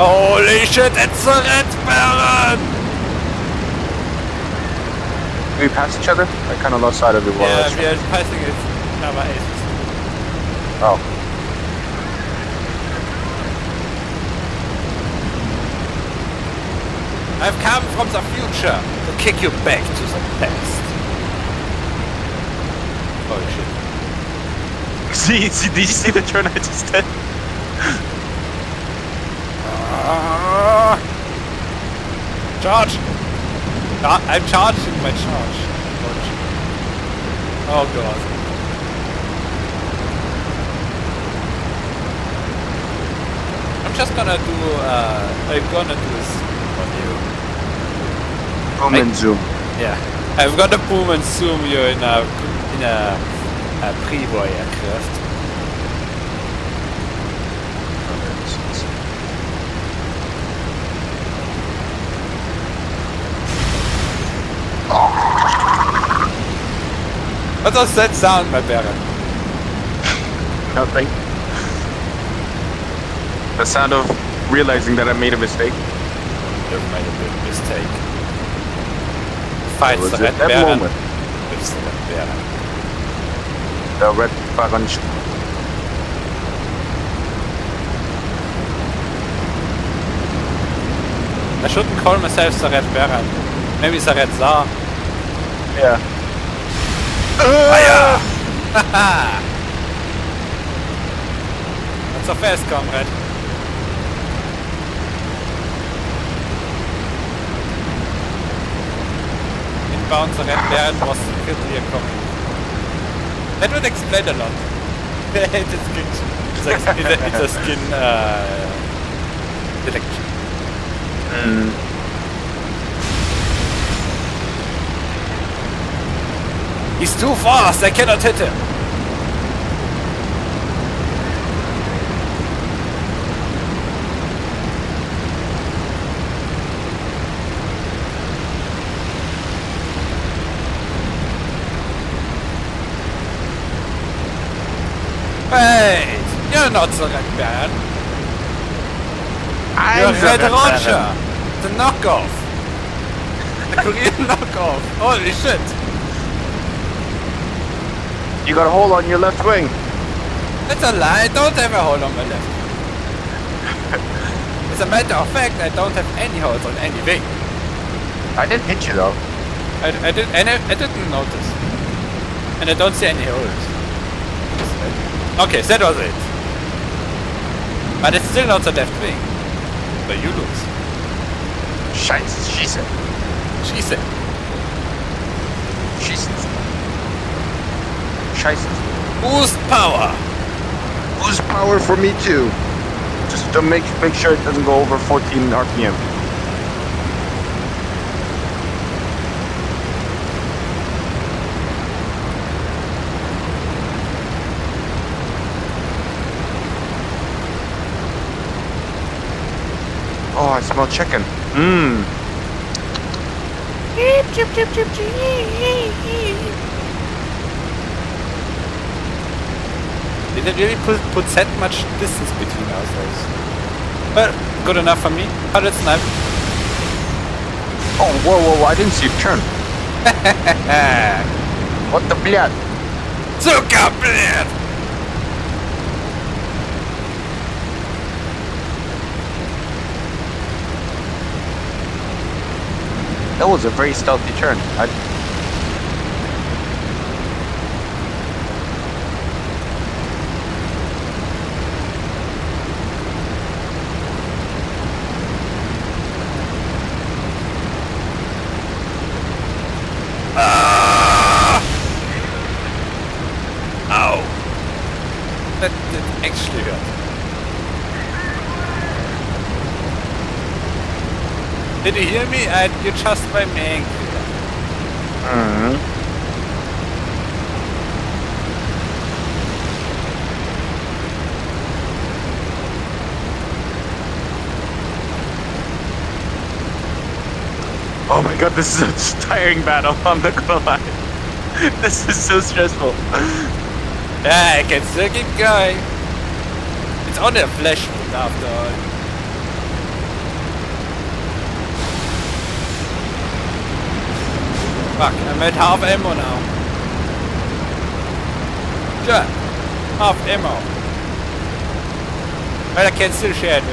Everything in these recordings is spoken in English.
Holy shit, it's a red baron! We pass each other? I kind of lost sight of while I Yeah, we are passing it. Eight. Oh. I've come from the future to kick you back to the past. Holy shit. See, see, did you see the turn I just did? Charge! Ah, I'm charging my charge. Oh god. I'm just gonna do, uh, I'm gonna do this on you. Boom and zoom. Yeah. I've gonna boom and zoom you in a, in a, a pre-war aircraft. What does that sound, my Baron? Nothing. The sound of realizing that I made a mistake. You've made a big mistake. Fight the Red that Baron. moment. It's the Red Baron. The red Baron. I shouldn't call myself the Red Baron. Maybe the Red Tsar. Yeah. Fire! Not so fast, comrade. Inbound the Red Baron was secretly a comic. That would explain a lot. it's a skin. It's a, it's a, it's a skin uh, detection. Mm. He's too fast, I cannot hit him. Wait, you're not Red Baron. You're I'm Red Red Roger. The knockoff. The Korean knockoff. Holy shit. You got a hole on your left wing. That's a lie. I don't have a hole on my left. As a matter of fact, I don't have any holes on any wing. I didn't hit you though. I, I, did, I, I didn't notice. And I don't see any holes. Okay, that was it. But it's still not the left wing. But you lose. Scheiße, she said. She said. She said. Scheiße. Boost power. Lose power for me too. Just to make make sure it doesn't go over 14 RPM. Oh, I smell chicken. Mmm. Did it really put, put that much distance between ourselves? Well, good enough for me. But it's not. Oh, whoa, whoa, whoa, I didn't see you turn. What the blood? Zuckerblät! That was a very stealthy turn. I, That, that actually hurt. Did you hear me? I, you just by me angry. Mhm. Oh my god, this is a tiring battle, I'm not gonna lie. This is so stressful. Hey, kennst du den guy? It's on a flash moon after all. Fuck, I'm at half ammo now. Sure, half ammo. But I can still share it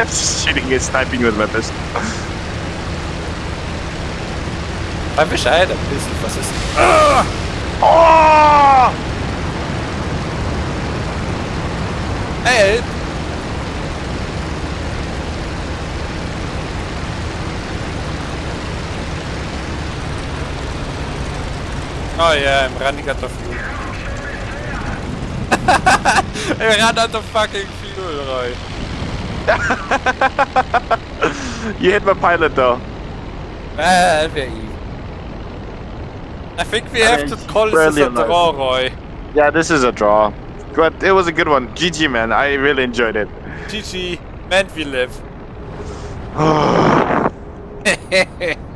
I'm just shooting and sniping with my pistol. Sag Bescheid ein bisschen, was ist. Ah! Oh! Help! Oh yeah, I'm running out of fuel. I ran out of fucking fuel, Roy. you hit my pilot though. Ah, that were easy. I think we I have mean, to call this a alive. draw, Roy. Yeah, this is a draw. But it was a good one. GG, man. I really enjoyed it. GG, and we live.